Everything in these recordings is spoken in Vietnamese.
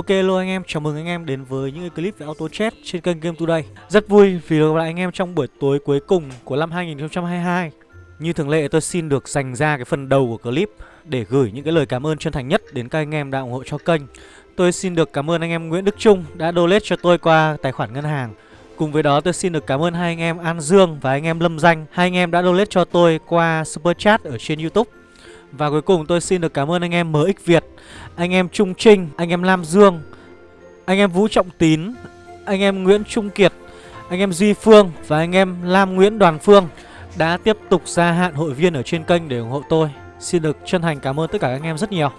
Ok hello anh em, chào mừng anh em đến với những cái clip về auto chat trên kênh Game Today. Rất vui vì được gặp lại anh em trong buổi tối cuối cùng của năm 2022 Như thường lệ tôi xin được dành ra cái phần đầu của clip để gửi những cái lời cảm ơn chân thành nhất đến các anh em đã ủng hộ cho kênh. Tôi xin được cảm ơn anh em Nguyễn Đức Trung đã donate cho tôi qua tài khoản ngân hàng. Cùng với đó tôi xin được cảm ơn hai anh em An Dương và anh em Lâm Danh. Hai anh em đã donate cho tôi qua Super Chat ở trên Youtube. Và cuối cùng tôi xin được cảm ơn anh em MX Việt anh em Trung Trinh, anh em Lam Dương Anh em Vũ Trọng Tín Anh em Nguyễn Trung Kiệt Anh em Duy Phương và anh em Lam Nguyễn Đoàn Phương Đã tiếp tục gia hạn hội viên ở trên kênh để ủng hộ tôi. Xin được chân thành cảm ơn tất cả các anh em rất nhiều.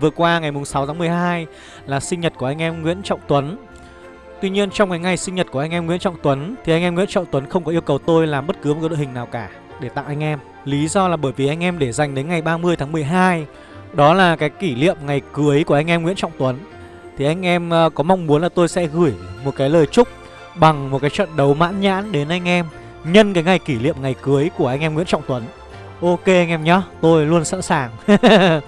Vừa qua ngày 6 tháng 12 là sinh nhật của anh em Nguyễn Trọng Tuấn. Tuy nhiên trong cái ngày sinh nhật của anh em Nguyễn Trọng Tuấn Thì anh em Nguyễn Trọng Tuấn không có yêu cầu tôi làm bất cứ một cái đội hình nào cả Để tặng anh em. Lý do là bởi vì anh em để dành đến ngày 30 tháng 12 Đó là cái kỷ niệm ngày cưới của anh em Nguyễn Trọng Tuấn. Thì anh em ờ, có mong muốn là tôi sẽ gửi một cái lời chúc Bằng một cái trận đấu mãn nhãn đến anh em Nhân cái ngày kỷ niệm ngày cưới của anh em Nguyễn Trọng Tuấn. Ok anh em nhá Tôi luôn sẵn sàng.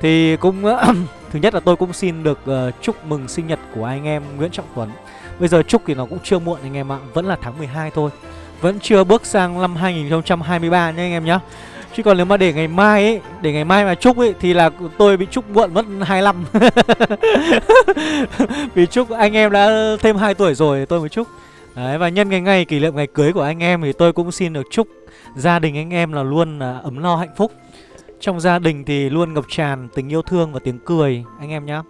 Thì cũng ờ, Thứ nhất là tôi cũng xin được uh, chúc mừng sinh nhật của anh em Nguyễn Trọng Tuấn. Bây giờ chúc thì nó cũng chưa muộn anh em ạ Vẫn là tháng 12 thôi. Vẫn chưa bước sang năm 2023 nha anh em nhá Chứ còn nếu mà để ngày mai ấy, Để ngày mai mà chúc ấy, Thì là tôi bị chúc muộn mất 25 Vì chúc anh em đã thêm 2 tuổi rồi, tôi mới chúc Đấy, và nhân cái ngày, kỷ niệm ngày cưới của anh em Thì tôi cũng xin được chúc gia đình anh em là luôn là ấm no hạnh phúc. Trong gia đình thì luôn ngập tràn tình yêu thương và tiếng cười, anh em nhé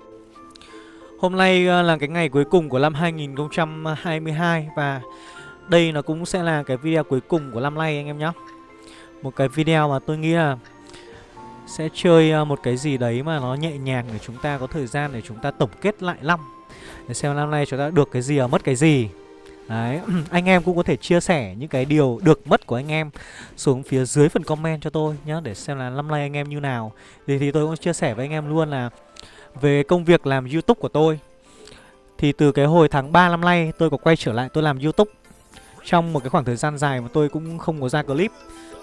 Hôm nay à, là cái ngày cuối cùng của năm 2022 Và đây nó cũng sẽ là cái video cuối cùng của năm nay anh em nhé Một cái video mà tôi nghĩ là sẽ chơi ờ, một cái gì đấy mà nó nhẹ nhàng để chúng ta có thời gian để chúng ta tổng kết lại năm Để xem năm nay chúng ta được cái gì và mất cái gì Đấy, anh em cũng có thể chia sẻ những cái điều được mất của anh em xuống phía dưới phần comment cho tôi nhé để xem là năm nay anh em như nào. Thì thì tôi cũng chia sẻ với anh em luôn là về công việc làm YouTube của tôi. Thì từ cái hồi tháng 3 năm nay tôi có quay trở lại tôi làm YouTube trong một cái khoảng thời gian dài mà tôi cũng không có ra clip.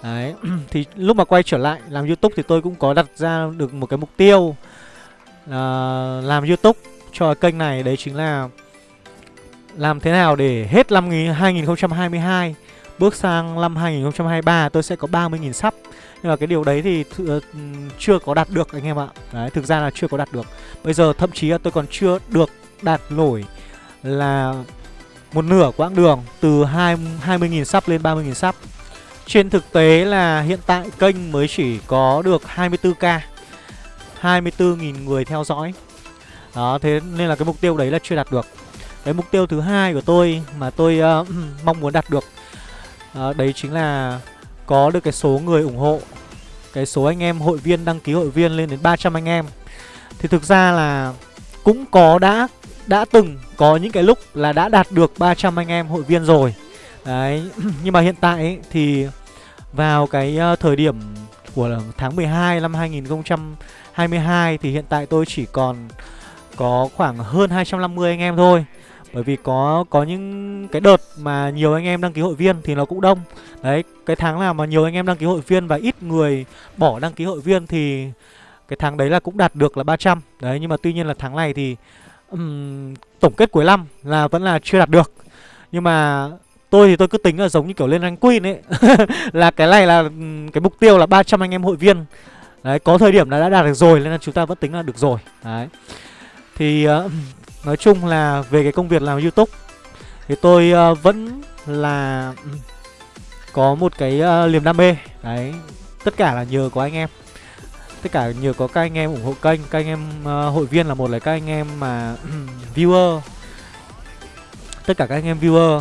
Đấy, thì lúc mà quay trở lại làm YouTube thì tôi cũng có đặt ra được một cái mục tiêu uh, làm YouTube cho kênh này. Đấy chính là làm thế nào để hết năm 2022 Bước sang năm 2023 tôi sẽ có 30.000 sắp. Nhưng mà cái điều đấy thì th ờ, chưa có đạt được anh em ạ. Đấy, thực ra là chưa có đạt được. Bây giờ thậm chí là tôi còn chưa được đạt nổi là một nửa quãng đường từ 20.000 sắp lên 30.000 sắp. Trên thực tế là hiện tại kênh mới chỉ có được 24k 24.000 người theo dõi. Đó, thế nên là cái mục tiêu đấy là chưa đạt được. Cái mục tiêu thứ hai của tôi mà tôi uh, mong muốn đạt được uh, Đấy chính là có được cái số người ủng hộ Cái số anh em hội viên đăng ký hội viên lên đến 300 anh em. Thì thực ra là cũng có đã đã từng có những cái lúc là đã đạt được 300 anh em hội viên rồi. Đấy, nhưng mà hiện tại ấy, thì vào cái ờ, thời điểm của tháng 12 năm 2022 thì hiện tại tôi chỉ còn có khoảng hơn 250 anh em thôi. Bởi vì có có những cái đợt mà nhiều anh em đăng ký hội viên thì nó cũng đông. Đấy, cái tháng nào mà nhiều anh em đăng ký hội viên và ít người bỏ đăng ký hội viên thì cái tháng đấy là cũng đạt được là 300 Đấy, nhưng mà tuy nhiên là tháng này thì um, tổng kết cuối năm là vẫn là chưa đạt được. Nhưng mà tôi thì tôi cứ tính là giống như kiểu lên rank queen ấy. Là cái này là cái mục tiêu là 300 anh em hội viên. Đấy, có thời điểm là đã đạt được rồi nên là chúng ta vẫn tính là được rồi. Đấy. Thì uh, Nói chung là về cái công việc làm youtube Thì tôi uh, vẫn là Có một cái uh, niềm đam mê. Đấy Tất cả là nhờ có anh em. Tất cả nhờ có các anh em ủng hộ kênh. Các anh em uh, hội viên là một là các anh em mà Viewer. Tất cả các anh em viewer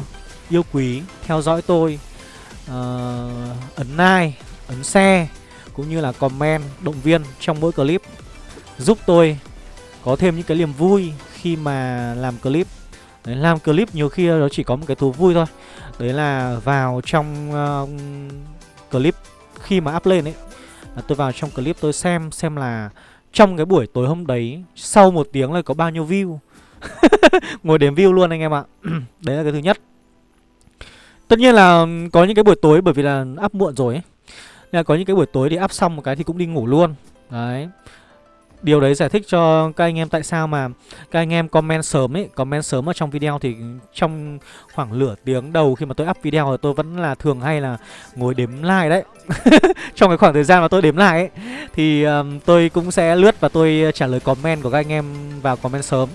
Yêu quý Theo dõi tôi uh, Ấn like Ấn share Cũng như là comment Động viên trong mỗi clip Giúp tôi có thêm những cái niềm vui khi mà làm clip. Đấy, làm clip nhiều khi nó chỉ có một cái thú vui thôi. Đấy là vào trong uh, clip khi mà up lên ấy là Tôi vào trong clip tôi xem xem là trong cái buổi tối hôm đấy, Sau một tiếng là có bao nhiêu view. Ngồi đếm view luôn anh em ạ. Đấy là cái thứ nhất. Tất nhiên là ừ, có những cái buổi tối, bởi vì là up muộn rồi ấy. Nên là có những cái buổi tối thì up xong một cái thì cũng đi ngủ luôn. Đấy điều đấy giải thích cho các anh em tại sao mà các anh em comment sớm ấy comment sớm ở trong video thì trong khoảng nửa tiếng đầu khi mà tôi up video thì tôi vẫn là thường hay là ngồi đếm like đấy. Trong cái khoảng thời gian mà tôi đếm lại ấy thì um, tôi cũng sẽ lướt và tôi trả lời comment của các anh em vào comment sớm.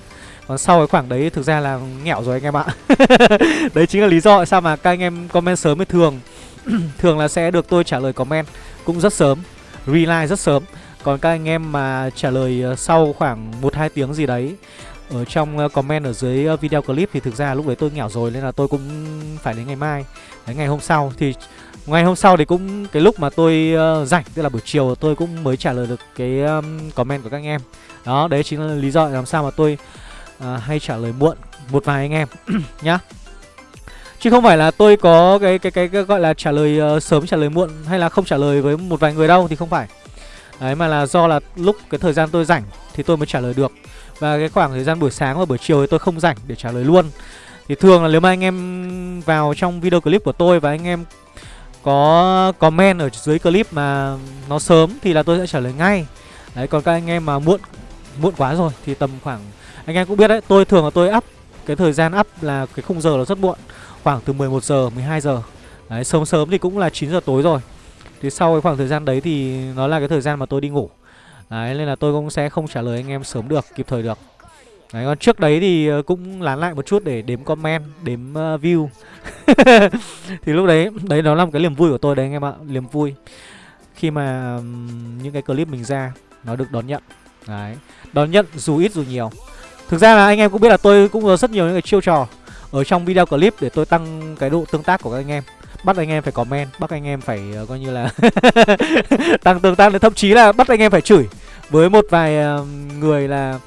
Còn sau cái khoảng đấy thực ra là nghẹo rồi anh em ạ. Đấy chính là lý do tại sao mà các anh em comment sớm thì thường thường là sẽ được tôi trả lời comment cũng rất sớm reply rất sớm còn các anh em mà trả lời ờ, sau khoảng 1-2 tiếng gì đấy Ở trong ờ, comment ở dưới ờ, video clip thì thực ra lúc đấy tôi nghèo rồi Nên là tôi cũng phải đến ngày mai. Đến ngày hôm sau thì ngày hôm sau thì cũng cái lúc mà tôi uh, rảnh Tức là buổi chiều tôi cũng mới trả lời được cái um, comment của các anh em. Đó đấy chính là lý do làm sao mà tôi uh, hay trả lời muộn một vài anh em nhá. Chứ không phải là tôi có cái cái cái, cái gọi là trả lời uh, sớm trả lời muộn hay là không trả lời với một vài người đâu thì không phải. Đấy, mà là do là lúc cái thời gian tôi rảnh thì tôi mới trả lời được. Và cái khoảng thời gian buổi sáng và buổi chiều thì tôi không rảnh để trả lời luôn. Thì thường là nếu mà anh em vào trong video clip của tôi và anh em có comment ở dưới clip mà nó sớm thì là tôi sẽ trả lời ngay. Đấy, còn các anh em mà muộn muộn quá rồi thì tầm khoảng, anh em cũng biết đấy, tôi thường là tôi up, cái thời gian up là cái khung giờ nó rất muộn, khoảng từ 11 giờ 12 giờ. Đấy, sớm sớm thì cũng là 9 giờ tối rồi thì sau cái khoảng thời gian đấy thì nó là cái thời gian mà tôi đi ngủ. Đấy nên là tôi cũng sẽ không trả lời anh em sớm được, kịp thời được. Đấy còn trước đấy thì ờ, cũng lán lại một chút để đếm comment, đếm uh, view. Thì lúc đấy, đấy nó là một cái niềm vui của tôi đấy anh em ạ, niềm vui. Khi mà um, những cái clip mình ra nó được đón nhận. Đấy, đón nhận dù ít dù nhiều. Thực ra là anh em cũng biết là tôi cũng có rất nhiều những cái chiêu trò Ở trong video clip để tôi tăng cái độ tương tác của các anh em bắt anh em phải comment bắt anh em phải uh, coi như là tăng tương tác thậm chí là bắt anh em phải chửi. Với một vài uh, người là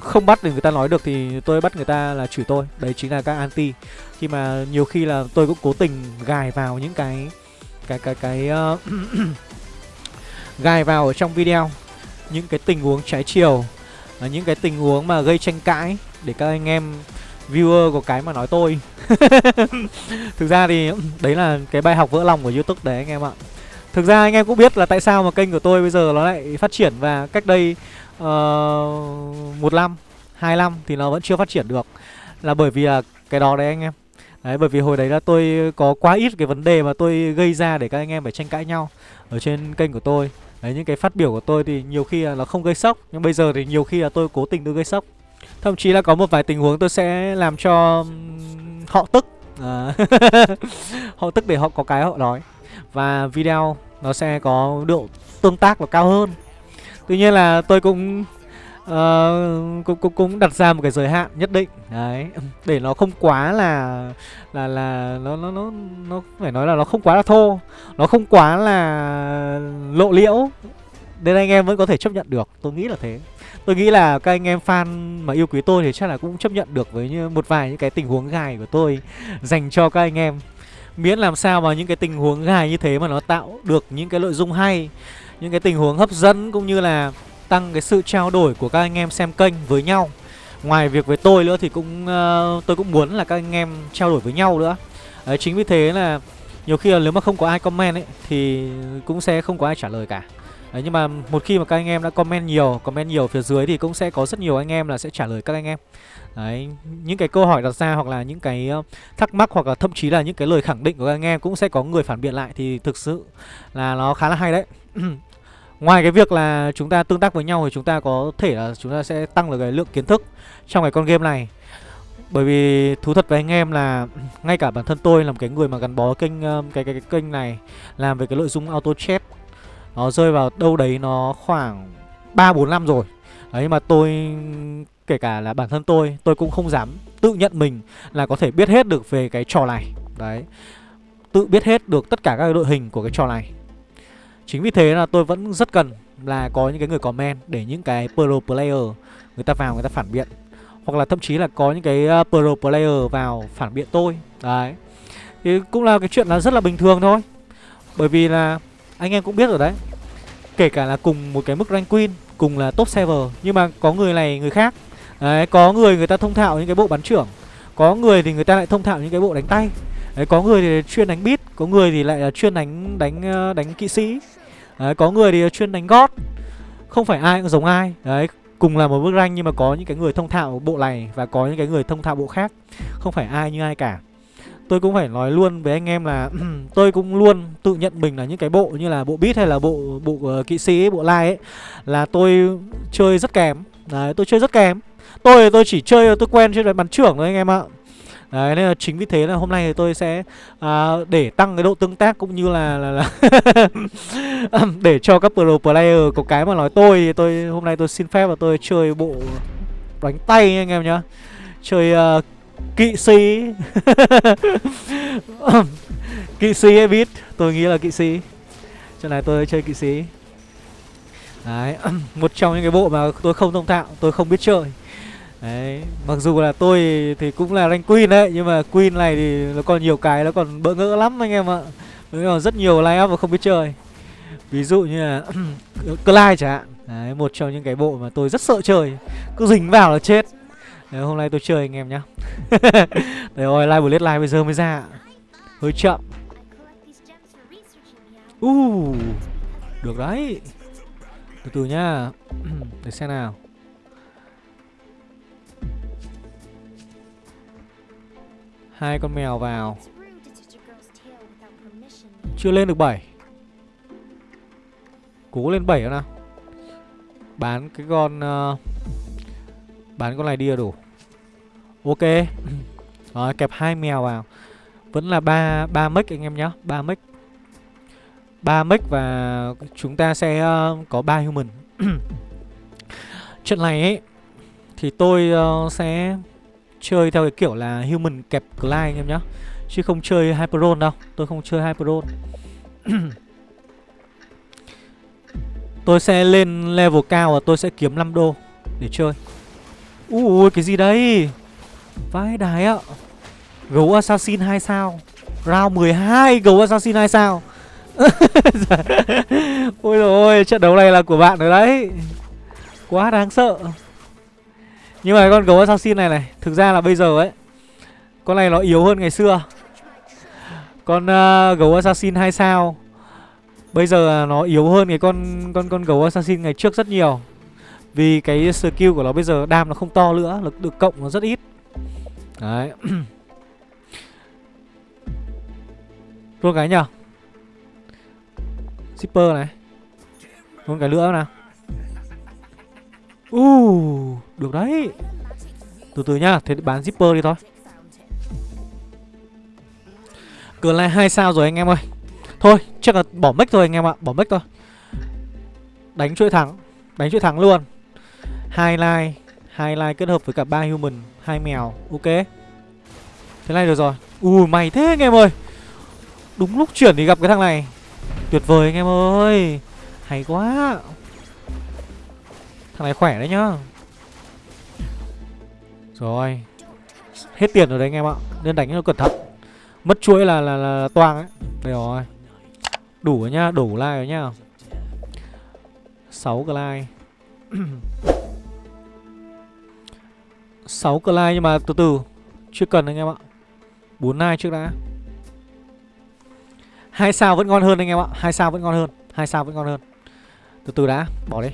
không bắt được người ta nói được thì tôi bắt người ta là chửi tôi. Đấy chính là các anti. Khi mà nhiều khi là tôi cũng cố tình gài vào những cái cái cái cái uh, gài vào ở trong video. Những cái tình huống trái chiều những cái tình huống mà gây tranh cãi để các anh em viewer của cái mà nói tôi. Thực ra thì đấy là cái bài học vỡ lòng của Youtube đấy anh em ạ. Thực ra anh em cũng biết là tại sao mà kênh của tôi bây giờ nó lại phát triển và cách đây uh, một năm, hai năm thì nó vẫn chưa phát triển được. Là bởi vì là cái đó đấy anh em. Đấy bởi vì hồi đấy là tôi có quá ít cái vấn đề mà tôi gây ra để các anh em phải tranh cãi nhau Ở trên kênh của tôi. Đấy những cái phát biểu của tôi thì nhiều khi là nó không gây sốc Nhưng bây giờ thì nhiều khi là tôi cố tình tôi gây sốc. Thậm chí là có một vài tình huống tôi sẽ làm cho họ tức. À, Họ tức để họ có cái họ nói Và video nó sẽ có độ tương tác nó cao hơn. Tuy nhiên là tôi cũng uh, cũng, cũng cũng đặt ra một cái giới hạn nhất định. Đấy để nó không quá là là là nó nó nó nó phải nói là nó không quá là thô. Nó không quá là lộ liễu. Nên anh em vẫn có thể chấp nhận được tôi nghĩ là thế. Tôi nghĩ là các anh em fan mà yêu quý tôi thì chắc là cũng chấp nhận được với như một vài những cái tình huống gài của tôi dành cho các anh em. Miễn làm sao mà những cái tình huống gài như thế mà nó tạo được những cái nội dung hay, những cái tình huống hấp dẫn cũng như là tăng cái sự trao đổi của các anh em xem kênh với nhau. Ngoài việc với tôi nữa thì cũng uh, tôi cũng muốn là các anh em trao đổi với nhau nữa. Đấy, chính vì thế là nhiều khi là nếu mà không có ai comment ấy thì cũng sẽ không có ai trả lời cả. Đấy, nhưng mà một khi mà các anh em đã comment nhiều comment nhiều phía dưới thì cũng sẽ có rất nhiều anh em là sẽ trả lời các anh em Đấy, những cái câu hỏi đặt ra hoặc là những cái ờ, thắc mắc hoặc là thậm chí là những cái lời khẳng định của các anh em cũng sẽ có người phản biện lại thì thực sự là nó khá là hay đấy. Ngoài cái việc là chúng ta tương tác với nhau thì chúng ta có thể là chúng ta sẽ tăng được cái lượng kiến thức trong cái con game này. Bởi vì thú thật với anh em là ngay cả bản thân tôi là một cái người mà gắn bó kênh cái cái, cái kênh này làm về cái nội dung auto chat nó rơi vào đâu đấy nó khoảng 3-4 năm rồi. Đấy mà tôi, kể cả là bản thân tôi Tôi cũng không dám tự nhận mình là có thể biết hết được về cái trò này. Đấy, Tự biết hết được tất cả các đội hình của cái trò này. Chính vì thế là tôi vẫn rất cần là có những cái người comment Để những cái pro player người ta vào, người ta phản biện. Hoặc là thậm chí là có những cái ờ, pro player vào phản biện tôi. Đấy. Thì cũng là cái chuyện là rất là bình thường thôi. Bởi vì là anh em cũng biết rồi đấy. Kể cả là cùng một cái mức rank queen Cùng là top server Nhưng mà có người này người khác. Đấy, có người người ta thông thạo những cái bộ bắn trưởng Có người thì người ta lại thông thạo những cái bộ đánh tay. Đấy, có người thì chuyên đánh beat Có người thì lại là chuyên đánh đánh ờ, đánh kỵ sĩ. Đấy, có người thì chuyên đánh gót Không phải ai cũng giống ai. Đấy cùng là một bức rank nhưng mà có những cái người thông thạo bộ này và có những cái người thông thạo bộ khác. Không phải ai như ai cả tôi cũng phải nói luôn với anh em là tôi cũng luôn tự nhận mình là những cái bộ như là bộ beat hay là bộ bộ uh, kỵ sĩ bộ lai ấy là tôi chơi rất kém. Đấy tôi chơi rất kém. Tôi tôi chỉ chơi tôi quen chơi bắn trưởng thôi anh em ạ. Đấy nên là chính vì thế là hôm nay thì tôi sẽ à, để tăng cái độ tương tác cũng như là là, là để cho các pro player có cái mà nói tôi tôi hôm nay tôi xin phép và tôi chơi bộ đánh tay anh em nhá. Chơi uh, kỵ sĩ. kỵ sĩ ấy biết, tôi nghĩ là kỵ sĩ. Chỗ này tôi chơi kỵ sĩ. Đấy, một trong những cái bộ mà tôi không thông thạo, tôi không biết chơi. Đấy, mặc dù là tôi thì cũng là rank queen đấy Nhưng mà queen này thì nó còn nhiều cái nó còn bỡ ngỡ lắm anh em ạ Nó còn rất nhiều line up mà không biết chơi Ví dụ như là Clyde chẳng hạn Đấy, một trong những cái bộ mà tôi rất sợ chơi Cứ dính vào là chết Đấy, hôm nay tôi chơi anh em nhá. Đấy rồi, live bullet live bây giờ mới ra. Hơi chậm. Uh, được đấy. Từ từ nhá. Để xem nào. Hai con mèo vào. Chưa lên được 7 cố lên 7 nào. Bán cái con uh, bán con này đi là đủ. Ok. Rồi kẹp hai mèo vào. Vẫn là ba ba mic anh em nhá ba mic. Ba mic và chúng ta sẽ uh, có ba human. Trận này ấy thì tôi uh, sẽ chơi theo cái kiểu là human kẹp Clyde anh em nhá. Chứ không chơi Hyperon đâu Tôi không chơi Hyperon. Tôi sẽ lên level cao và tôi sẽ kiếm 5 đô Để chơi. Ui cái gì đấy Vãi đái ạ. Gấu Assassin 2 sao? Round 12 gấu Assassin 2 sao? Ôi rồi trận đấu này là của bạn rồi đấy. Quá đáng sợ. Nhưng mà con gấu assassin này này Thực ra là bây giờ ấy Con này nó yếu hơn ngày xưa. Con uh, gấu assassin 2 sao Bây giờ nó yếu hơn cái con con con gấu assassin ngày trước rất nhiều. Vì cái skill của nó bây giờ đam nó không to nữa Lực được cộng nó rất ít. Đấy. Luôn cái nhở Zipper này. Luôn cái nữa nào. Uh, được đấy. Từ từ nhá, thế bán zipper đi thôi. Cửa lại hai sao rồi anh em ơi. Thôi, chắc là bỏ mic thôi anh em ạ Bỏ mic thôi. Đánh chuỗi thắng Đánh chuỗi thắng luôn hai line hai line kết hợp với cả ba human. Hai mèo. Ok. Thế này được rồi. Ui mày thế anh em ơi. Đúng lúc chuyển thì gặp cái thằng này. Tuyệt vời anh em ơi. Hay quá. Thằng này khỏe đấy nhá. Rồi. Hết tiền rồi đấy anh em ạ. Nên đánh nó cẩn thận. Mất chuỗi là là, là, là toang ấy. Đây rồi. Đủ rồi nhá, đủ like rồi nhá. 6 cái like. 6 cái nhưng mà từ từ Chưa cần anh em ạ. 4 like trước đã. Hai sao vẫn ngon hơn anh em ạ hai sao vẫn ngon hơn hai sao vẫn ngon hơn. Từ từ đã, bỏ đi.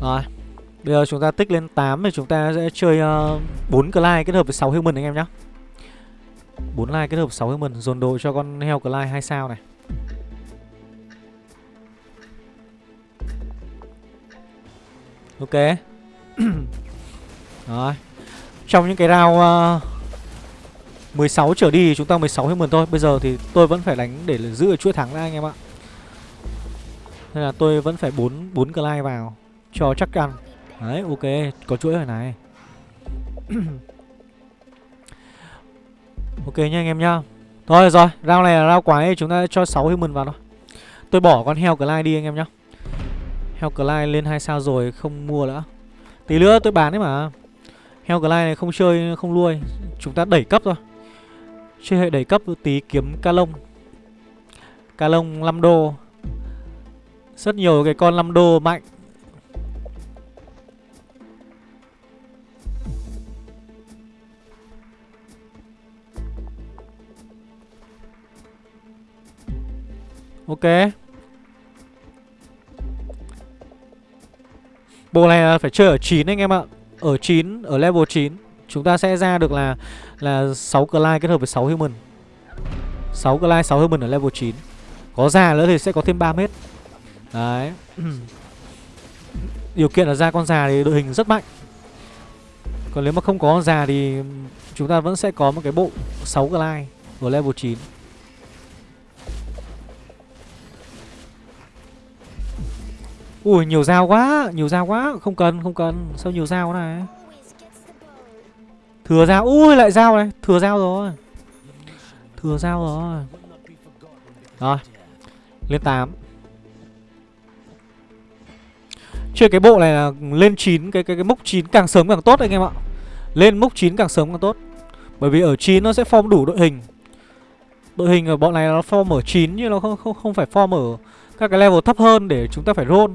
Rồi Bây giờ chúng ta tích lên 8 thì chúng ta sẽ chơi uh, 4 Clyde kết hợp với 6 Human anh em nhé 4 like kết hợp 6 Human Dồn đồ cho con heo Clyde 2 sao này. Ok. Rồi. Trong những cái round ờ, uh, 16 trở đi chúng ta 16 Human thôi. Bây giờ thì tôi vẫn phải đánh để giữ chuỗi thắng ra anh em ạ. Nên là tôi vẫn phải 4, 4 clay vào cho chắc ăn. Đấy ok. Có chuỗi rồi này. Ok nha anh em nhá Thôi rồi round này là round quái Chúng ta cho 6 human vào thôi. Tôi bỏ con heo Clyde đi anh em nhá. Heo Clyde lên 2 sao rồi Không mua nữa. Tí nữa tôi bán đấy mà. Heo này không chơi, không nuôi. Chúng ta đẩy cấp thôi. Chơi hệ đẩy cấp tí kiếm ca lông. Ca lông 5 đô. Rất nhiều cái con 5 đô mạnh. Ok. Bộ này là phải chơi ở 9 anh em ạ. Ở 9, ở level 9 Chúng ta sẽ ra được là là 6 Clyde kết hợp với 6 Human. 6 Clyde, 6 Human ở level 9 Có già nữa thì sẽ có thêm 3 mét. Đấy. Điều kiện là ra con già thì đội hình rất mạnh. Còn nếu mà không có con già thì Chúng ta vẫn sẽ có một cái bộ 6 Clyde Ở level 9 Ui nhiều dao quá Nhiều dao quá. Không cần không cần. Sao nhiều dao này? Thừa dao. Ui lại dao này. Thừa dao rồi. Thừa dao rồi. Rồi. Lên 8 Chơi cái bộ này là lên 9 Cái cái cái mốc 9 càng sớm càng tốt anh em ạ. Lên mốc 9 càng sớm càng tốt. Bởi vì ở 9 nó sẽ form đủ đội hình. Đội hình ở bọn này nó form ở 9 Nhưng nó không, không, không phải form ở các cái level thấp hơn để chúng ta phải roll.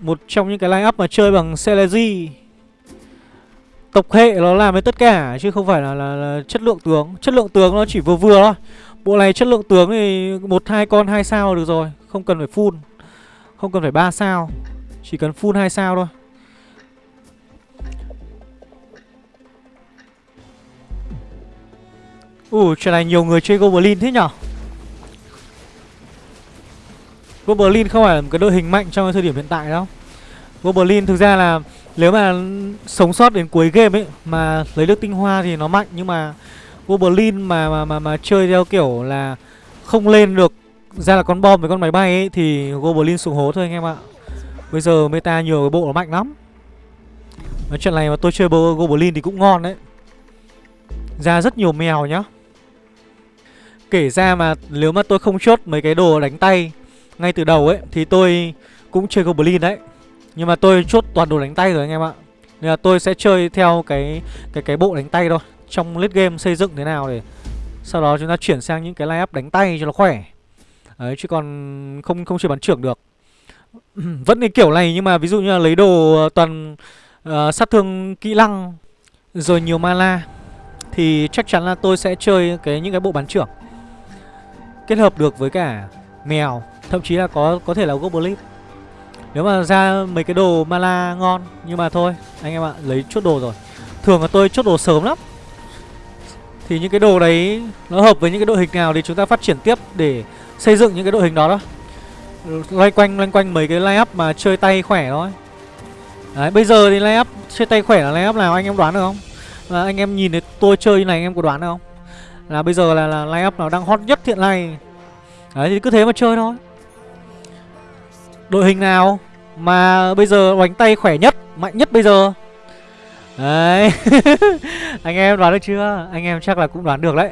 Một trong những cái line up mà chơi bằng Celezy Tộc hệ nó làm với tất cả Chứ không phải là, là, là chất lượng tướng. Chất lượng tướng nó chỉ vừa vừa thôi. Bộ này chất lượng tướng thì một hai con hai sao được rồi. Không cần phải full. Không cần phải ba sao. Chỉ cần full hai sao thôi. Ủa chuyện này nhiều người chơi Goblin thế nhở? Goblin không phải là một cái đội hình mạnh trong thời điểm hiện tại đâu. Goblin thực ra là nếu mà sống sót đến cuối game ấy Mà lấy được tinh hoa thì nó mạnh Nhưng mà Goblin mà mà mà, mà chơi theo kiểu là Không lên được ra là con bom với con máy bay ấy Thì Goblin xuống hố thôi anh em ạ. Bây giờ meta nhiều cái bộ nó mạnh lắm. Nói chuyện này mà tôi chơi Goblin thì cũng ngon đấy. Ra rất nhiều mèo nhá. Kể ra mà nếu mà tôi không chốt mấy cái đồ đánh tay ngay từ đầu ấy Thì tôi cũng chơi Goblin đấy. Nhưng mà tôi chốt toàn đồ đánh tay rồi anh em ạ. Nên là tôi sẽ chơi theo cái cái cái bộ đánh tay thôi. Trong list game xây dựng thế nào để Sau đó chúng ta chuyển sang những cái line up đánh tay cho nó khỏe. Đấy chứ còn không không chơi bắn trưởng được. Vẫn cái kiểu này nhưng mà ví dụ như là lấy đồ ờ, toàn uh, sát thương kỹ năng Rồi nhiều mana Thì chắc chắn là tôi sẽ chơi cái những cái bộ bắn trưởng Kết hợp được với cả mèo. Thậm chí là có có thể là goblin. Nếu mà ra mấy cái đồ mana ngon Nhưng mà thôi anh em ạ lấy chốt đồ rồi. Thường là tôi chốt đồ sớm lắm. Thì những cái đồ đấy Nó hợp với những cái đội hình nào thì chúng ta phát triển tiếp Để xây dựng những cái đội hình đó đó. Loanh quanh loanh quanh mấy cái line up mà chơi tay khỏe thôi. Đấy bây giờ thì line up chơi tay khỏe là line up nào anh em đoán được không? Là Anh em nhìn thấy tôi chơi như này anh em có đoán được không? Là bây giờ là, là line up nào đang hot nhất hiện nay. Đấy thì cứ thế mà chơi thôi. Đội hình nào Mà bây giờ đánh tay khỏe nhất, Mạnh nhất bây giờ? Đấy. Anh em đoán được chưa? Anh em chắc là cũng đoán được đấy.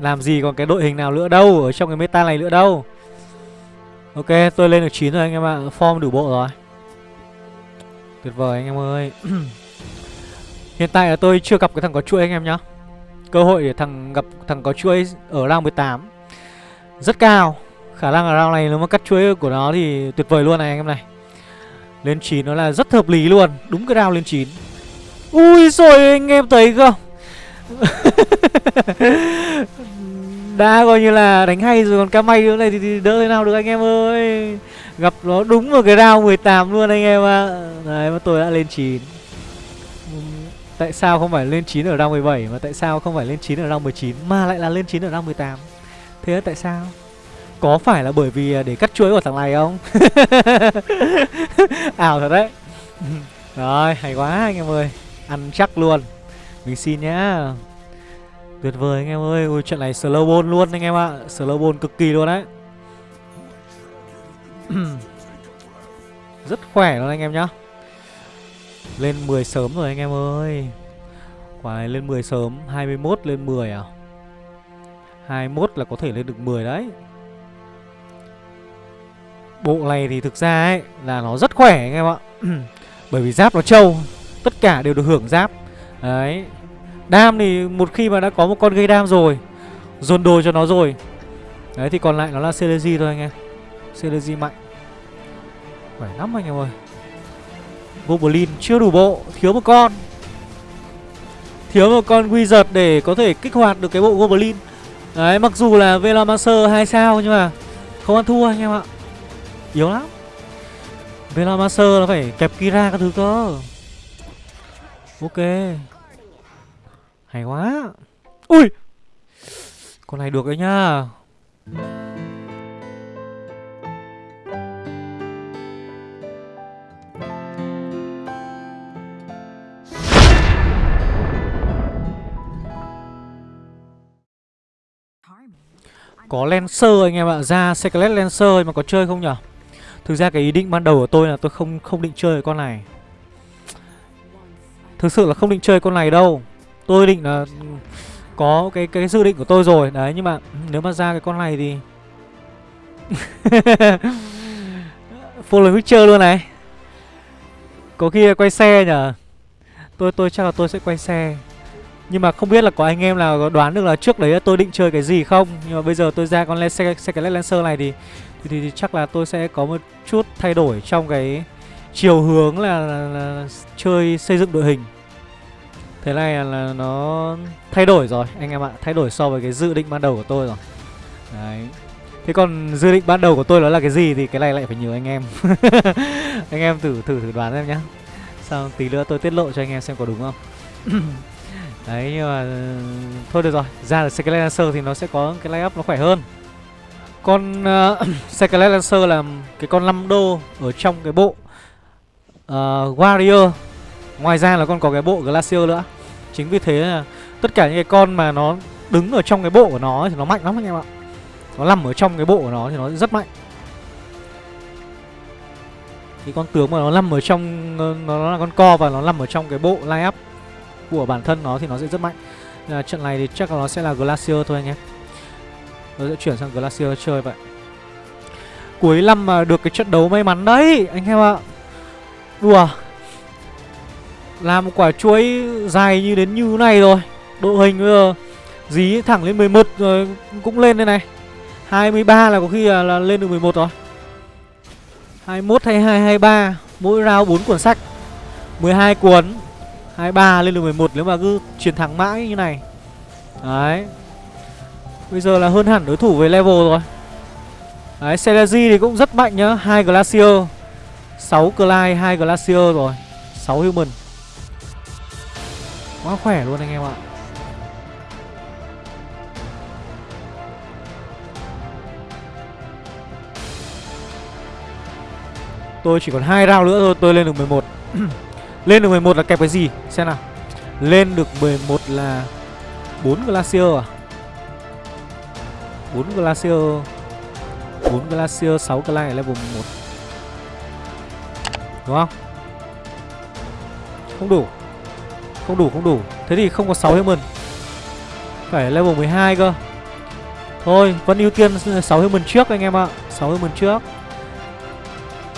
Làm gì còn cái đội hình nào nữa đâu, Ở trong cái meta này nữa đâu. Ok, tôi lên được 9 rồi anh em ạ. Form đủ bộ rồi. Tuyệt vời anh em ơi. Hiện tại là tôi chưa gặp cái thằng có chuỗi anh em nhá. Cơ hội để thằng gặp, thằng có chuỗi ở round 18 Rất cao. Khả năng ở round này nếu mà cắt chuối của nó thì tuyệt vời luôn này anh em này. Lên 9 nó là rất hợp lý luôn Đúng cái round lên 9 Ui rồi anh em thấy không? Đã coi như là đánh hay rồi Còn ca may nữa này thì, thì đỡ thế nào được anh em ơi? Gặp nó đúng vào cái round 18 luôn anh em ạ. À. Đấy mà tôi đã lên 9 Tại sao không phải lên 9 ở round 17 Mà tại sao không phải lên 9 ở round 19 Mà lại là lên 9 ở round 18 Thế tại sao? Có phải là bởi vì để cắt chuối của thằng này không? Ảo thật đấy. Rồi, hay quá anh em ơi. Ăn chắc luôn. Mình xin nhá. Tuyệt vời anh em ơi. Ui, Trận này slow ball luôn anh em ạ. Slow ball cực kỳ luôn đấy. Rất khỏe luôn anh em nhá. Lên 10 sớm rồi anh em ơi. Quả này lên 10 sớm 21 lên 10 à? 21 là có thể lên được 10 đấy. Bộ này thì thực ra ấy Là nó rất khỏe anh em ạ. Bởi vì giáp nó trâu, Tất cả đều được hưởng giáp. Đấy. Đam thì một khi mà đã có một con gây đam rồi, Dồn đồ cho nó rồi. Đấy, thì còn lại nó là Celezy thôi anh em. Celezy mạnh. Khỏe lắm anh em ơi. Goblin chưa đủ bộ, Thiếu một con. Thiếu một con Wizard để có thể kích hoạt được cái bộ Goblin. Đấy, mặc dù là velomancer 2 sao Nhưng mà không ăn thua anh em ạ. Yếu lắm. Velamaster nó phải kẹp Kira các thứ cơ. Ok. Hay quá. Ui! Con này được đấy nhá. Có Lancer anh em ạ. Ra Secret Lancer mà có chơi không nhở? Thực ra cái ý định ban đầu của tôi là tôi không không định chơi con này. Thực sự là không định chơi con này đâu. Tôi định là Có cái cái dự định của tôi rồi. Đấy, nhưng mà nếu mà ra cái con này thì Full Witcher luôn này. Có khi quay xe nhở Tôi tôi chắc là tôi sẽ quay xe. Nhưng mà không biết là có anh em nào đoán được là trước đấy tôi định chơi cái gì không? Nhưng mà bây giờ tôi ra con Secret Lancer này thì thì, thì thì chắc là tôi sẽ có một chút thay đổi trong cái chiều hướng là, là, là chơi xây dựng đội hình. Thế này là, là nó thay đổi rồi anh em ạ. Thay đổi so với cái dự định ban đầu của tôi rồi. Đấy. Thế còn dự định ban đầu của tôi đó là cái gì thì cái này lại phải nhờ anh em. Anh em thử thử thử đoán em nhá. Xong tí nữa tôi tiết lộ cho anh em xem có đúng không. Đấy nhưng mà ừ, Thôi được rồi. Ra là Skelet thì nó sẽ có cái lay up nó khỏe hơn. Con uh, Scarlet Lancer là cái con 5 đô Ở trong cái bộ uh, Warrior. Ngoài ra là con có cái bộ Glacier nữa. Chính vì thế là Tất cả những cái con mà nó đứng ở trong cái bộ của nó Thì nó mạnh lắm anh em ạ. Nó nằm ở trong cái bộ của nó thì nó rất mạnh. Cái con tướng mà nó nằm ở trong Nó là con co và nó nằm ở trong cái bộ line up của bản thân nó thì nó sẽ rất mạnh. À, Trận này thì chắc là nó sẽ là Glacier thôi anh em. Tôi sẽ chuyển sang Glacier chơi vậy. Cuối năm mà được cái trận đấu may mắn đấy Anh em ạ. Đùa. Làm một quả chuối dài như đến như này rồi. Độ hình bây giờ Dí thẳng lên 11 rồi cũng lên đây này. 23 là có khi là, là lên được 11 rồi. 21, 22, 23 Mỗi round 4 cuốn sách. 12 cuốn 23 lên được 11 nếu mà cứ chiến thắng mãi như này. Đấy. Bây giờ là hơn hẳn đối thủ về level rồi. Đấy, Celezy thì cũng rất mạnh nhá hai Glacier. 6 Clyde, 2 Glacier rồi. 6 Human. Quá khỏe luôn anh em ạ. Tôi chỉ còn hai round nữa thôi tôi lên được 11 Lên được 11 là kẹp cái gì? Xem nào. Lên được 11 là 4 Glacier à? 4 Glacier. 4 Glacier 6 Glide level 1 Đúng không? Không đủ. Không đủ không đủ. Thế thì không có 6 human. Phải level 12 cơ. Thôi, vẫn ưu tiên 6 human trước anh em ạ. 6 human trước.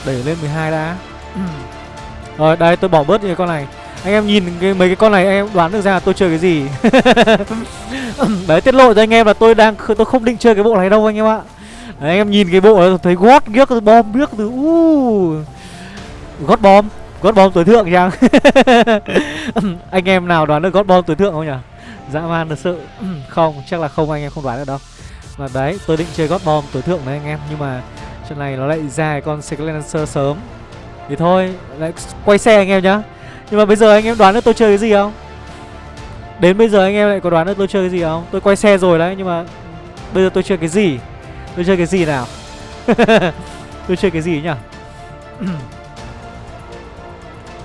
Đẩy lên 12 đã. Rồi, đây, tôi bỏ bớt những con này. Anh em nhìn cái, mấy cái con này anh em đoán được ra tôi chơi cái gì. Đấy tiết lộ cho anh em là tôi đang tôi không định chơi cái bộ này đâu anh em ạ. Đấy, anh em nhìn cái bộ này thấy gót ghiếc bom biếc từ u. Gót bom gót bom tối thượng chăng anh em nào đoán được gót bom tối thượng không nhỉ? Dã man thật sự. Không chắc là không anh em không đoán được đâu. Mà đấy tôi định chơi gót bom tối thượng đấy anh em nhưng mà trận này nó lại ra con Silencer sớm. Thì thôi lại quay xe anh em nhá. Nhưng mà bây giờ anh em đoán được tôi chơi cái gì không? Đến bây giờ anh em lại có đoán được tôi chơi cái gì không? Tôi quay xe rồi đấy nhưng mà Bây giờ tôi chơi cái gì? Tôi chơi cái gì nào? Tôi chơi cái gì nhỉ?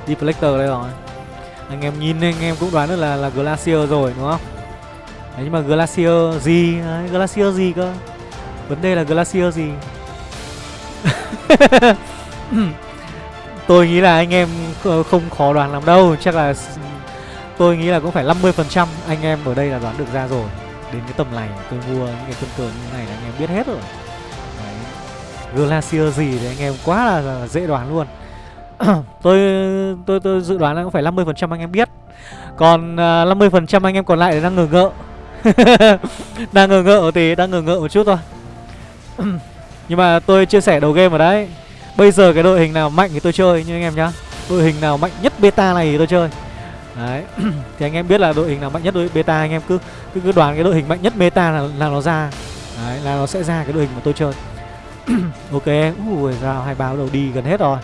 Deflector đây rồi. Anh em nhìn anh em cũng đoán được là là Glacier rồi đúng không? Đấy nhưng mà Glacier gì? Đấy, Glacier gì cơ? Vấn đề là Glacier gì? Tôi nghĩ là anh em không khó đoán lắm đâu. Chắc là tôi nghĩ là cũng phải 50% anh em ở đây là đoán được ra rồi. Đến cái tầm này tôi mua những cái quân cờ như này là anh em biết hết rồi. Đấy. Glacier gì thì anh em quá là, là dễ đoán luôn. Tôi, tôi tôi dự đoán là cũng phải 50% anh em biết. Còn à, uh, 50% anh em còn lại đang ngờ ngợ. Đang ngờ ngợ thì đang ngờ ngợ một chút thôi. Nhưng mà tôi chia sẻ đầu game ở đấy. Bây giờ cái đội hình nào mạnh thì tôi chơi như anh em nhá. Đội hình nào mạnh nhất beta này thì tôi chơi. Đấy. Thì anh em biết là đội hình nào mạnh nhất đội beta Anh em cứ cứ, cứ đoán cái đội hình mạnh nhất beta là, là nó ra. Đấy là nó sẽ ra cái đội hình mà tôi chơi. Ok Ui rào hai báo đầu đi gần hết rồi.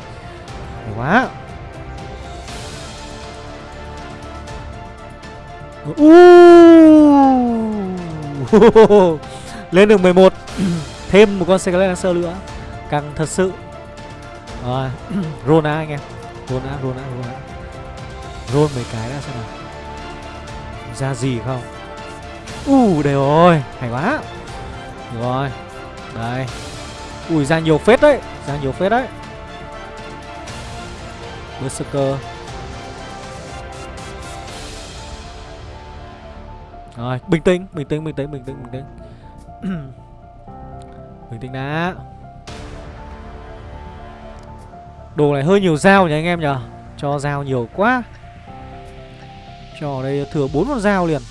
Hay quá. Uh. Lên được 11 Thêm một con Scarlet Lancer nữa. Căng thật sự rồi Rona anh em. Rona, Rona, Rona rôn mấy cái ra xem nào. Ra gì không? Uh, đây rồi Hay quá. Rồi. Đây. Ui, ra nhiều phết đấy Ra nhiều phết đấy. Berserker. Rồi, bình tĩnh, bình tĩnh, bình tĩnh, bình tĩnh, bình tĩnh. Bình tĩnh đã. Đồ này hơi nhiều dao nhỉ anh em nhỉ? Cho dao nhiều quá. Cho đây thừa bốn con dao liền.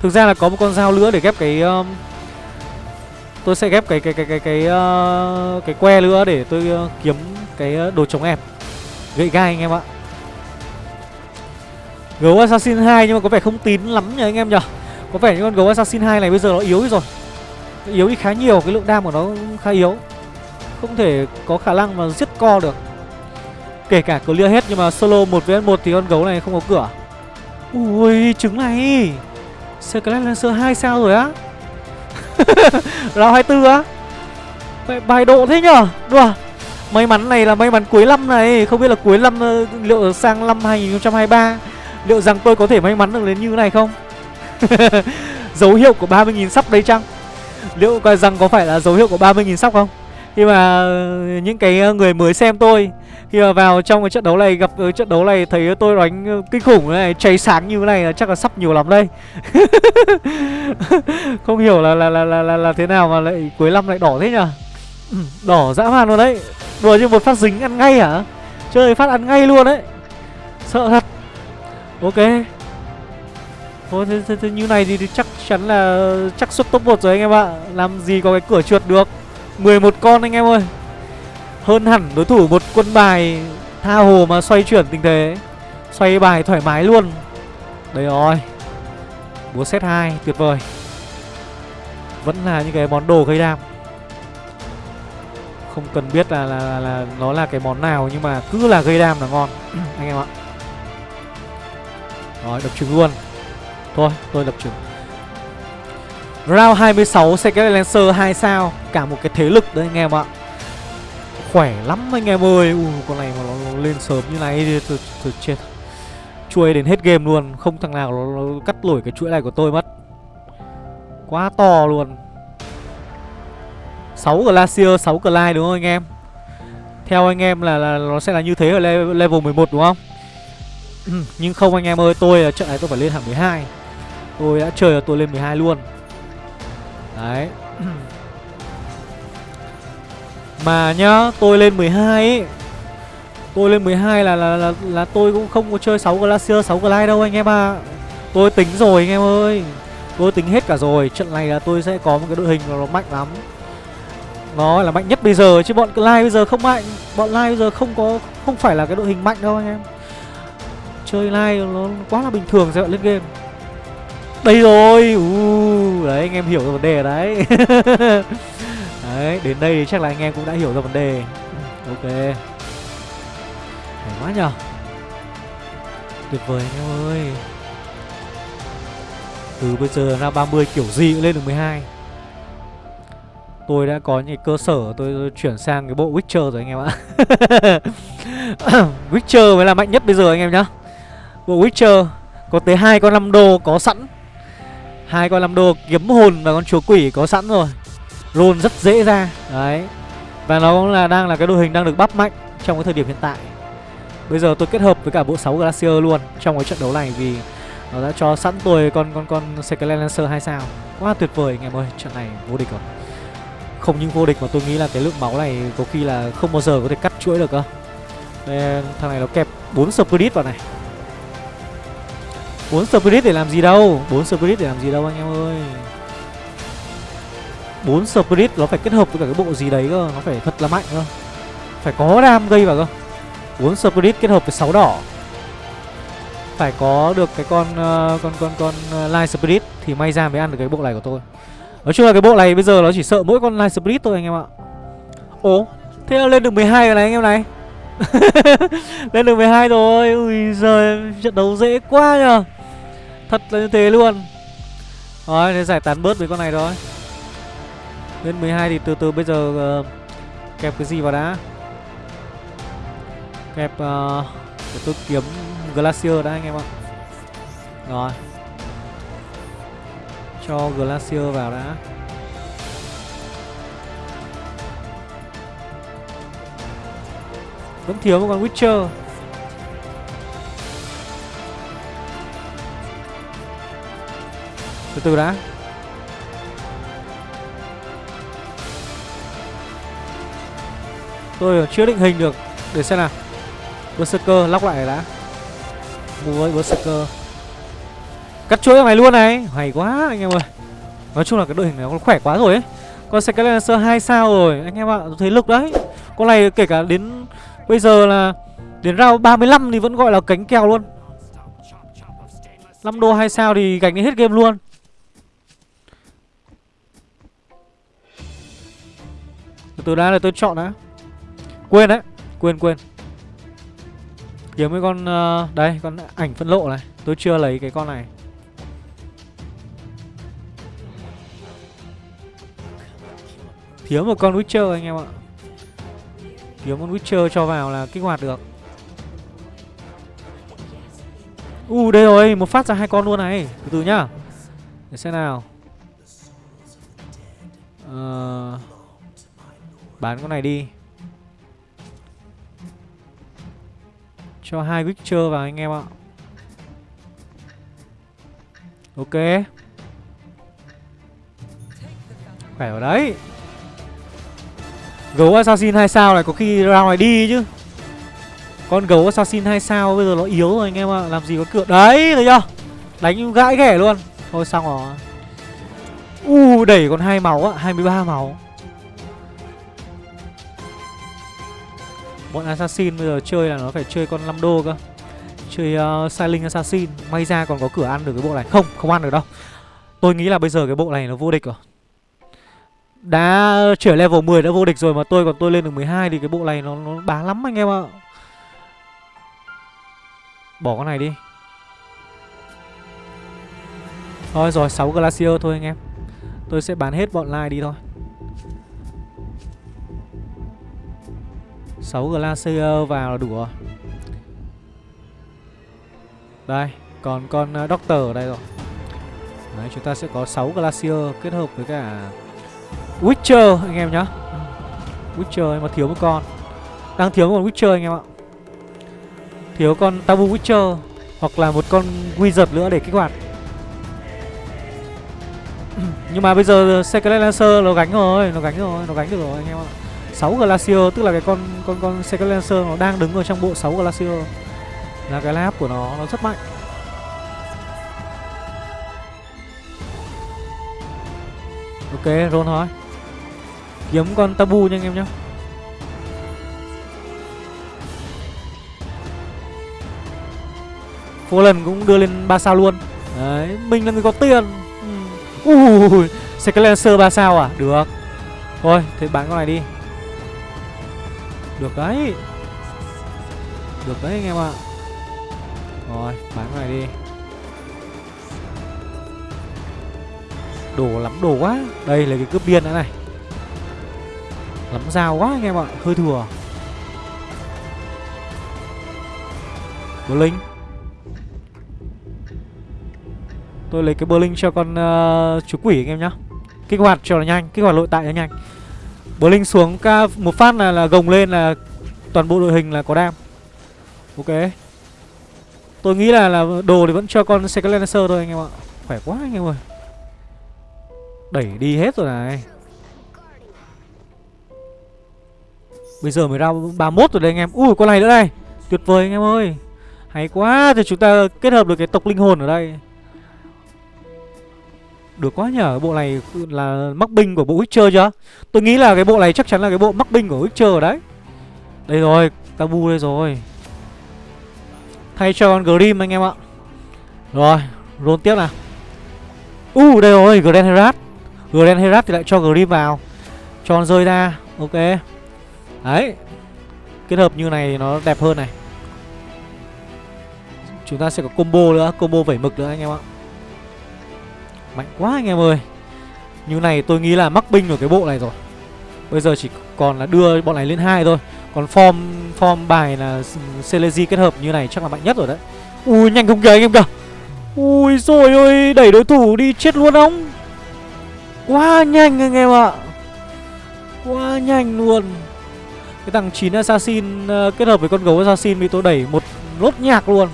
Thực ra là có một con dao nữa để ghép cái um, Tôi sẽ ghép cái cái cái cái cái uh, cái que nữa để tôi uh, kiếm cái uh, đồ chống ép Gậy gai anh em ạ. Gấu Assassin 2 nhưng mà có vẻ không tín lắm nhỉ anh em nhỉ? Có vẻ như con gấu Assassin 2 này bây giờ nó yếu rồi. Yếu đi khá nhiều, cái lượng đam của nó khá yếu. Không thể có khả năng mà giết co được. Kể cả clear hết nhưng mà solo 1 vs 1 thì con gấu này không có cửa. Ui, trứng này. Scarlet Lancer 2 sao rồi á? Round 24 á? Vậy bài độ thế nhở? Đùa. May mắn này là may mắn cuối năm này. Không biết là cuối năm ờ, liệu sang năm 2023 Liệu rằng tôi có thể may mắn được đến như này không? Dấu hiệu của 30.000 sắp đấy chăng? Liệu coi rằng có phải là dấu hiệu của 30.000 sắp không? Khi mà ờ, những cái ờ, người mới xem tôi Khi mà vào trong cái trận đấu này Gặp cái trận đấu này thấy tôi đánh kinh khủng này Cháy sáng như thế này là chắc là sắp nhiều lắm đây. Không hiểu là là, là là là là thế nào mà lại cuối năm lại đỏ thế nhở Đỏ dã man luôn đấy. Đùa như một phát dính ăn ngay hả? Chơi phát ăn ngay luôn đấy. Sợ thật. Ok. Thôi thế, thế, thế như này thì, thì chắc chắn là chắc xuất top 1 rồi anh em ạ. Làm gì có cái cửa trượt được. 11 con anh em ơi. Hơn hẳn đối thủ một quân bài Tha hồ mà xoay chuyển tình thế. Xoay bài thoải mái luôn. Đây rồi. Búa set 2 tuyệt vời. Vẫn là những cái món đồ gây đam. Không cần biết là, là, là, là nó là cái món nào Nhưng mà cứ là gây đam là ngon Anh em ạ. Rồi đập trứng luôn. Thôi tôi đập trứng. Round 26 Secret Lancer 2 sao. Cả một cái thế lực đấy anh em ạ. Khỏe lắm anh em ơi. Ui, Con này mà nó, nó lên sớm như này thì tôi, tôi chết. Chuỗi đến hết game luôn. Không thằng nào nó, nó cắt nổi cái chuỗi này của tôi mất. Quá to luôn. 6 Glacier, 6 Clyde đúng không anh em? Theo anh em là, là nó sẽ là như thế ở level 11 đúng không? Nhưng không anh em ơi Tôi là trận này tôi phải lên hẳn 12 Tôi đã chơi là tôi lên 12 luôn. Đấy. Mà nhá Tôi lên 12 ấy Tôi lên 12 là là, là là tôi cũng không có chơi 6 Glacier 6 Glide đâu anh em à Tôi tính rồi anh em ơi. Tôi tính hết cả rồi. Trận này là tôi sẽ có một cái đội hình nó mạnh lắm. Nó là mạnh nhất bây giờ Chứ bọn Glide bây giờ không mạnh. Bọn Glide bây giờ không có Không phải là cái đội hình mạnh đâu anh em. Chơi Glide nó quá là bình thường sẽ lên game đây rồi uh, Đấy anh em hiểu ra vấn đề đấy. Đấy đến đây chắc là anh em cũng đã hiểu ra vấn đề. Ok. Hay quá nhờ. Tuyệt vời anh em ơi. Từ bây giờ ra 30 kiểu gì cũng lên được 12 Tôi đã có những cơ sở tôi, tôi chuyển sang cái bộ Witcher rồi anh em ạ. Witcher mới là mạnh nhất bây giờ anh em nhá. Bộ Witcher có tới hai con 5 đô có sẵn hai con làm đồ kiếm hồn và con chúa quỷ có sẵn rồi. Roll rất dễ ra. Đấy. Và nó cũng là đang là cái đội hình đang được bắp mạnh trong cái thời điểm hiện tại. Bây giờ tôi kết hợp với cả bộ 6 glacier luôn trong cái trận đấu này vì nó đã cho sẵn tôi con con con Scarlet Lancer 2 sao. Quá tuyệt vời anh em ơi. Trận này vô địch rồi. Không những vô địch mà tôi nghĩ là cái lượng máu này có khi là không bao giờ có thể cắt chuỗi được cơ. Đây, thằng này nó kẹp 4 spirit vào này bốn spirit để làm gì đâu? Bốn spirit để làm gì đâu anh em ơi? Bốn spirit nó phải kết hợp với cả cái bộ gì đấy cơ nó phải thật là mạnh cơ. Phải có đam gây vào cơ. Bốn spirit kết hợp với 6 đỏ. Phải có được cái con uh, con con con ờ, uh, light spirit thì may ra mới ăn được cái bộ này của tôi. Nói chung là cái bộ này bây giờ nó chỉ sợ mỗi con light spirit thôi anh em ạ. Ồ thế là lên được 12 rồi này anh em này. Lên được 12 rồi Ui giời Trận đấu dễ quá nhờ. Thật là như thế luôn. Rồi thế giải tán bớt với con này thôi. Lên 12 thì từ từ bây giờ uh, Kẹp cái gì vào đã? Kẹp uh, Để tôi kiếm Glacier đã anh em ạ. Rồi. Cho Glacier vào đã. Vẫn thiếu một con Witcher. Từ từ đã. Tôi chưa định hình được. Để xem nào. Berserker, lóc lại đã. Mua với Berserker. Cắt chuỗi này luôn này. Hay quá, anh em ơi. Nói chung là cái đội hình này nó khỏe quá rồi ấy. Con Skylancer 2 sao rồi. Anh em ạ Thấy lực đấy. Con này kể cả đến Bây giờ là Đến round 35 thì vẫn gọi là cánh kèo luôn. 5 đô 2 sao thì gánh đến hết game luôn. Từ từ đã là tôi chọn đã. Quên đấy Quên quên. Kiếm cái con uh, Đây con ảnh phân lộ này. Tôi chưa lấy cái con này. Thiếu một con Witcher anh em ạ. Thiếu con Witcher cho vào là kích hoạt được. U uh, đây rồi Một phát ra hai con luôn này. Từ từ nhá. Để xem nào. Uh, Bán con này đi. Cho hai Witcher vào anh em ạ. Ok. Khỏe vào đấy. Gấu Assassin 2 sao này, có khi ra ngoài đi chứ. Con gấu Assassin 2 sao bây giờ nó yếu rồi anh em ạ, Làm gì có cửa. Đấy, thấy chưa? Đánh gãi ghẻ luôn. Thôi xong rồi. U, đẩy còn hai máu á 23 máu. Bọn Assassin bây giờ chơi là nó phải chơi con 5 đô cơ. Chơi uh, Silent Assassin. May ra còn có cửa ăn được cái bộ này. Không, không ăn được đâu. Tôi nghĩ là bây giờ cái bộ này nó vô địch rồi. Đã trở level 10 đã vô địch rồi Mà tôi còn tôi lên được 12 Thì cái bộ này nó, nó bá lắm anh em ạ. Bỏ con này đi. Thôi rồi 6 Glacier thôi anh em. Tôi sẽ bán hết bọn like đi thôi. 6 Glacier vào là đủ rồi Đây Còn con ờ, Doctor ở đây rồi. Đấy chúng ta sẽ có 6 Glacier kết hợp với cả Witcher anh em nhá. Witcher mà thiếu một con. Đang thiếu một con Witcher anh em ạ. Thiếu con Tabu Witcher Hoặc là một con Wizard nữa để kích hoạt. Nhưng mà bây giờ Secret Lancer nó gánh rồi Nó gánh rồi, nó gánh được rồi anh em ạ. 6 Glacier tức là cái con con con Secret Lancer nó đang đứng ở trong bộ 6 Glacier là cái lab của nó nó rất mạnh. Ok, roll thôi. Kiếm con tabu nha anh em nhá. lần cũng đưa lên 3 sao luôn. Đấy, mình là người có tiền. Ừ. Ui, Secret Lancer 3 sao à? Được. Thôi, thế bán con này đi. Được đấy. Được đấy anh em ạ. Rồi bán cái này đi. Đồ lắm đồ quá. Đây là cái cướp điên nữa này. Lắm dao quá anh em ạ Hơi thừa. Berlin. Tôi lấy cái Berlin cho con uh, chú quỷ anh em nhá. Kích hoạt cho nó nhanh Kích hoạt nội tại cho nhanh. Blink xuống ca, một phát là là gồng lên là toàn bộ đội hình là có đam. Ok. Tôi nghĩ là là đồ thì vẫn cho con Secret thôi anh em ạ. Khỏe quá anh em ơi. Đẩy đi hết rồi này. Bây giờ mới ra 31 rồi đây anh em. Ui, con này nữa đây. Tuyệt vời anh em ơi. Hay quá, thì chúng ta kết hợp được cái tộc linh hồn ở đây. Được quá nhở Bộ này là mắc binh của bộ Witcher chưa? Tôi nghĩ là cái bộ này chắc chắn là cái bộ mắc binh của Witcher đấy. Đây rồi Tabu đây rồi. Thay cho con Grim anh em ạ. Rồi, Roll tiếp nào. Uh đây rồi, Grand Herat. Grand Herat thì lại cho Grim vào. Cho con rơi ra, Ok. Đấy, kết hợp như này nó đẹp hơn này. Chúng ta sẽ có combo nữa, Combo vẩy mực nữa anh em ạ. Mạnh quá anh em ơi. Như này tôi nghĩ là mắc binh ở cái bộ này rồi. Bây giờ chỉ còn là đưa bọn này lên hai thôi. Còn form form bài là Celesi kết hợp như này chắc là mạnh nhất rồi đấy. Ui, nhanh không kìa anh em kìa. Ui, rồi ơi đẩy đối thủ đi chết luôn ông. Quá nhanh anh em ạ. Quá nhanh luôn. Cái thằng 9 Assassin ờ, kết hợp với con gấu Assassin bị tôi đẩy một lốt nhạc luôn.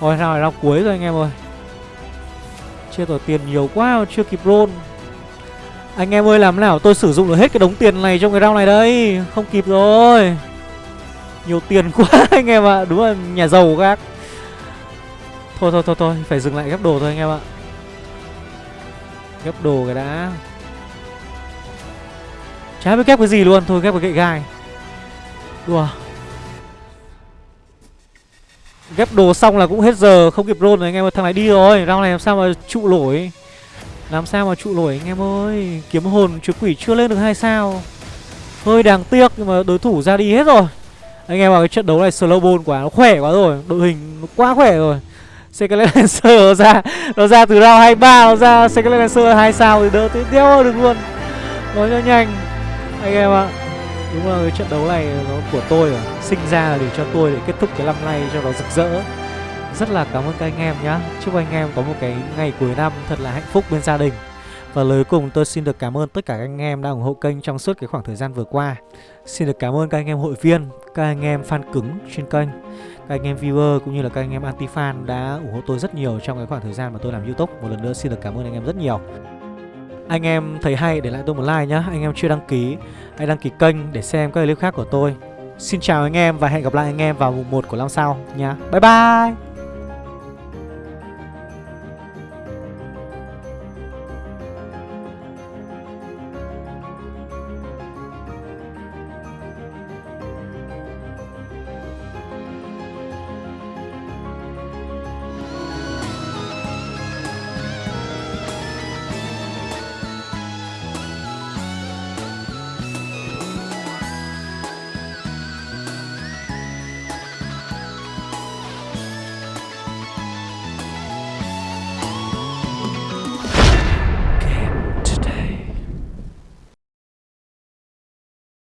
Rồi nào là cuối rồi anh em ơi. Chết rồi tiền nhiều quá, chưa kịp roll. Anh em ơi, làm nào? Tôi sử dụng được hết cái đống tiền này trong cái round này đây. Không kịp rồi. Nhiều tiền quá, anh em ạ. Đúng là nhà giàu các. Thôi thôi thôi thôi. Phải dừng lại ghép đồ thôi, anh em ạ. Ghép đồ cái đã. Chả biết ghép cái gì luôn. Thôi, ghép cái gậy gai. Đùa. Ghép đồ xong là cũng hết giờ, Không kịp roll rồi anh em ơi. Thằng này đi rồi, Round này làm sao mà trụ nổi? Làm sao mà trụ nổi anh em ơi? Kiếm hồn chúa quỷ chưa lên được hai sao. Hơi đáng tiếc Nhưng mà đối thủ ra đi hết rồi. Anh em vào cái trận đấu này slow ball quá, Nó khỏe quá rồi. Đội hình nó quá khỏe rồi. Scarlet Lancer nó ra Nó ra từ round 23 Nó ra Scarlet Lancer 2 sao thì đỡ tiếp theo được luôn. Nói cho nhanh, Anh em ạ. Đúng là cái trận đấu này nó của tôi rồi Sinh ra là để cho tôi để kết thúc cái năm nay cho nó rực rỡ. Rất là cảm ơn các anh em nhá. Chúc anh em có một cái ngày cuối năm thật là hạnh phúc bên gia đình. Và lời cùng tôi xin được cảm ơn tất cả các anh em đã ủng hộ kênh trong suốt cái khoảng thời gian vừa qua. Xin được cảm ơn các anh em hội viên, các anh em fan cứng trên kênh các anh em viewer cũng như là các anh em anti fan đã ủng hộ tôi rất nhiều trong cái khoảng thời gian mà tôi làm youtube. Một lần nữa xin được cảm ơn anh em rất nhiều anh em thấy hay, để lại tôi một like nhá. Anh em chưa đăng ký, hãy đăng ký kênh để xem các clip khác của tôi. Xin chào anh em và hẹn gặp lại anh em vào mùng 1 của năm sau nha bye bye!